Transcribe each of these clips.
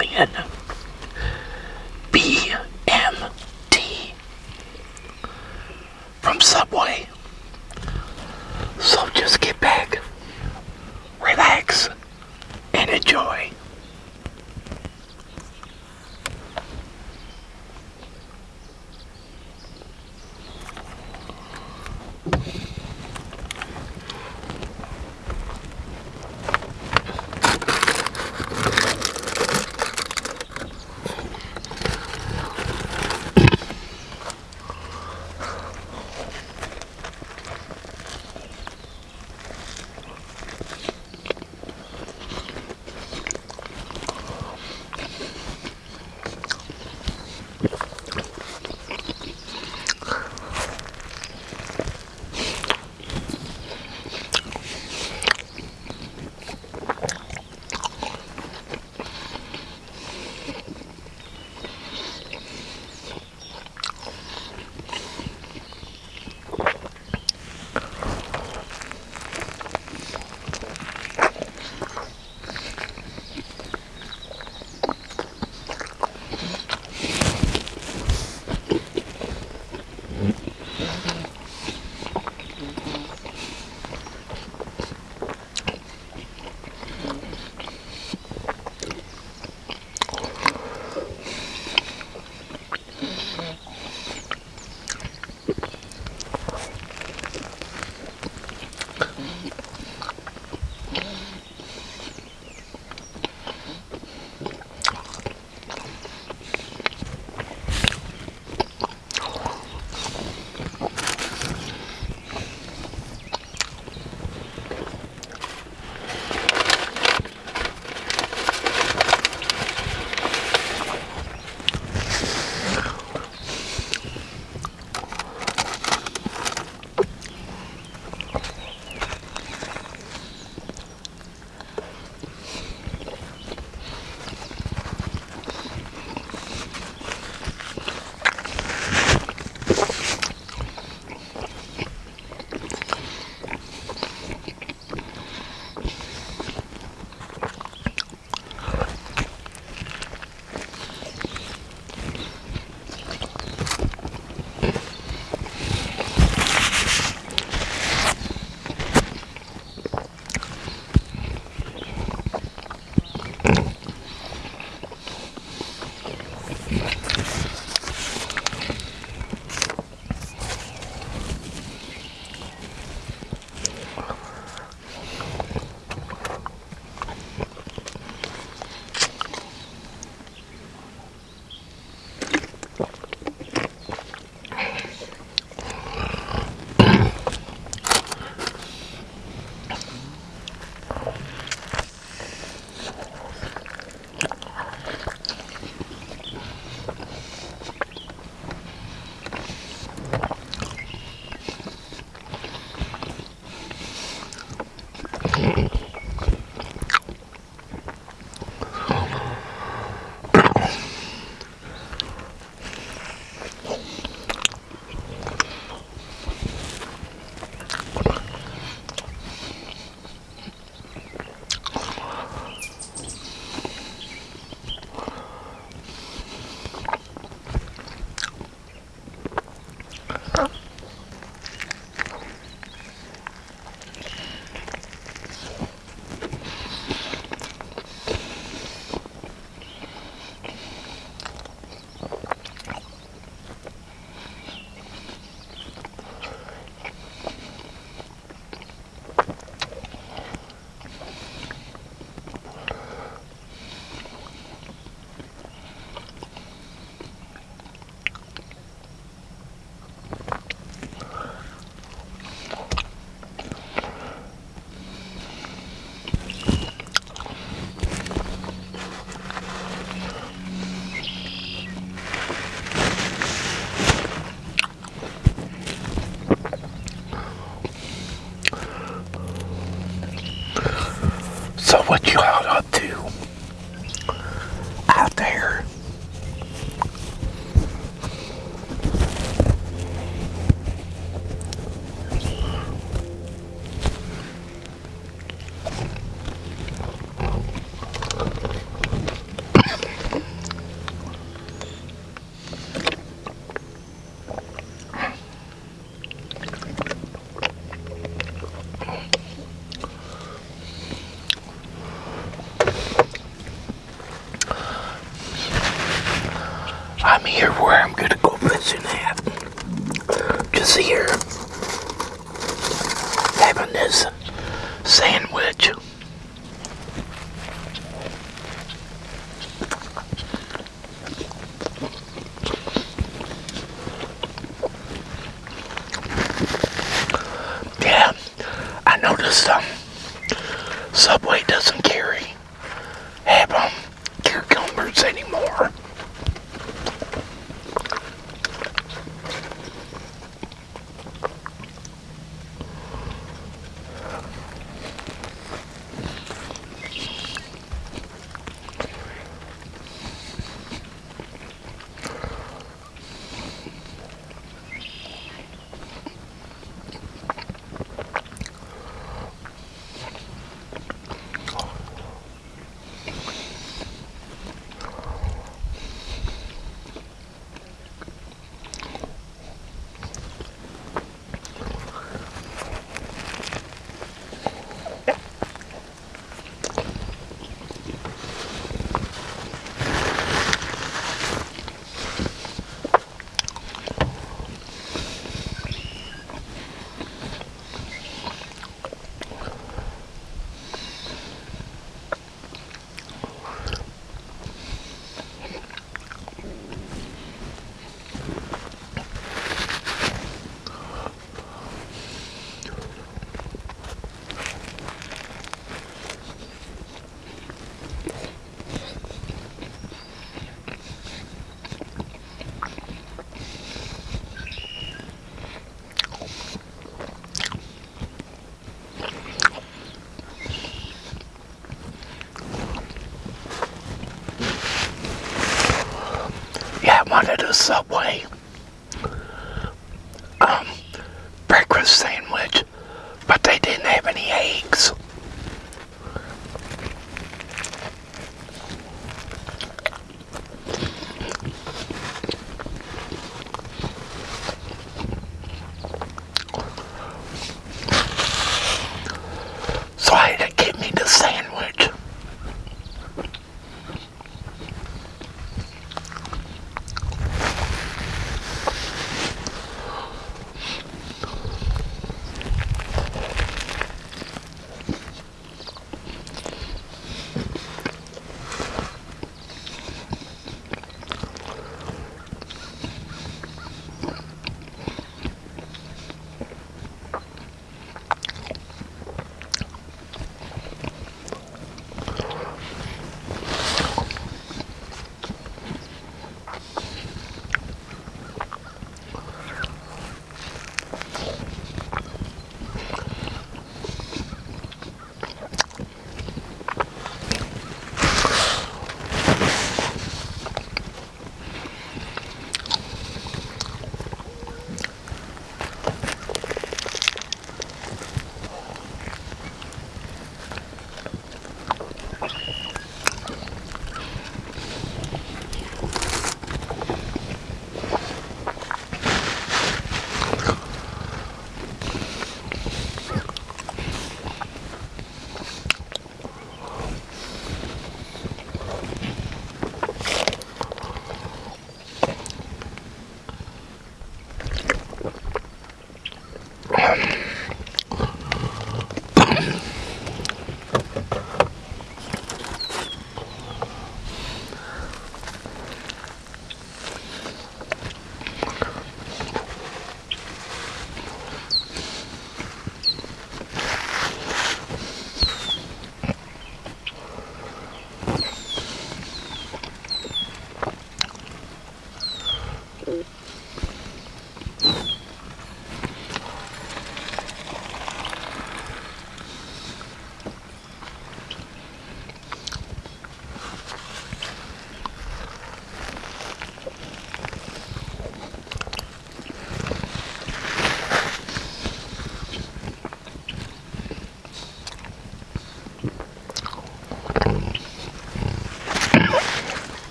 Italian BMT from Subway.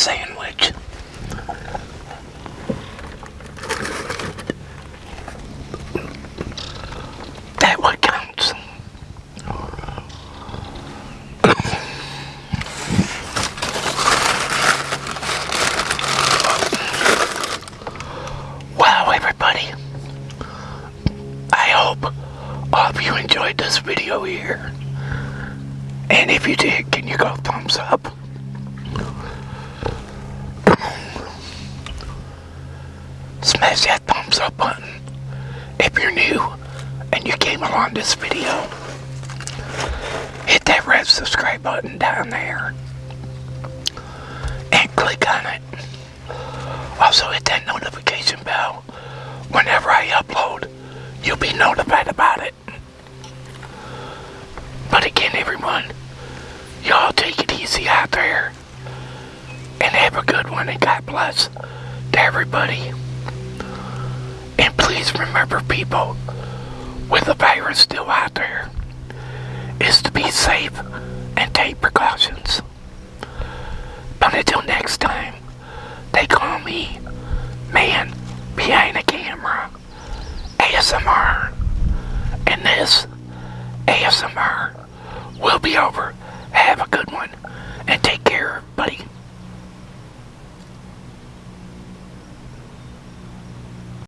Sandwich. That what counts. Wow, everybody. I hope all of you enjoyed this video here. And if you did, can you go thumbs up? Smash that thumbs up button if you're new and you came along this video. Hit that red subscribe button down there and click on it. Also hit that notification bell. Whenever I upload, you'll be notified about it. But again, everyone, y'all take it easy out there. And have a good one, and God bless to everybody. Remember, people, with the virus still out there, is to be safe and take precautions. But until next time, they call me Man Behind the Camera ASMR. And this ASMR will be over. Have a good one and take